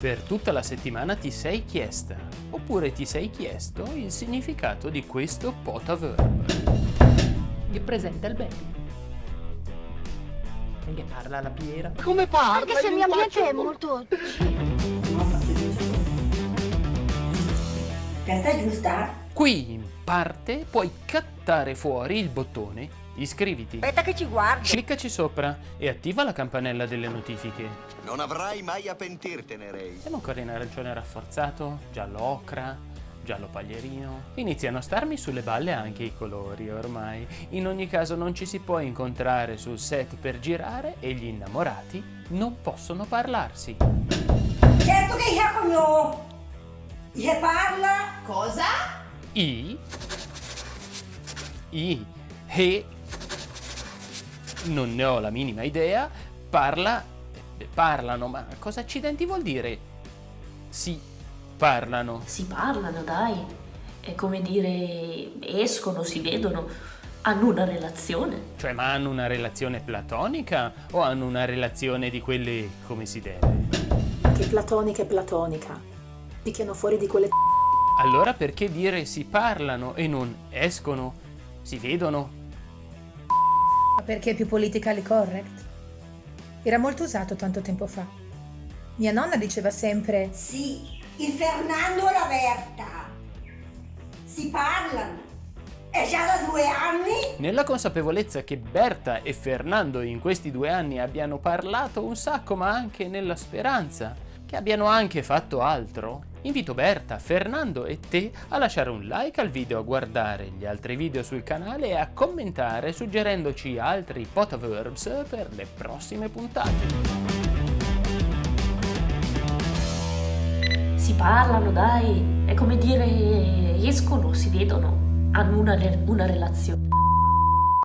Per tutta la settimana ti sei chiesta, oppure ti sei chiesto il significato di questo potaverb. Che presenta il baby. E che parla la piera. Come parla? Anche se il mio ambiente è molto... Questa è giusta? Qui in parte puoi cattare fuori il bottone Iscriviti. Aspetta che ci guardo. Cliccaci sopra e attiva la campanella delle notifiche. Non avrai mai a pentirtene, Ray. Siamo ancora in arancione rafforzato, giallo ocra, giallo paglierino. Iniziano a starmi sulle balle anche i colori ormai. In ogni caso non ci si può incontrare sul set per girare e gli innamorati non possono parlarsi. Certo che io conosco. Io parla. Cosa? I I E non ne ho la minima idea, parla, parlano, ma cosa accidenti vuol dire? Si parlano. Si parlano, dai. È come dire, escono, si vedono, hanno una relazione. Cioè, ma hanno una relazione platonica o hanno una relazione di quelle come si deve? Che platonica è platonica. Picchiano fuori di quelle Allora perché dire si parlano e non escono, si vedono, perché è più politically correct. Era molto usato tanto tempo fa. Mia nonna diceva sempre Sì, il Fernando e la Berta. Si parlano. È già da due anni? Nella consapevolezza che Berta e Fernando in questi due anni abbiano parlato un sacco ma anche nella speranza che abbiano anche fatto altro, invito Berta, Fernando e te a lasciare un like al video, a guardare gli altri video sul canale e a commentare suggerendoci altri potaverbs per le prossime puntate. Si parlano, dai, è come dire escono, si vedono, hanno una, una relazione.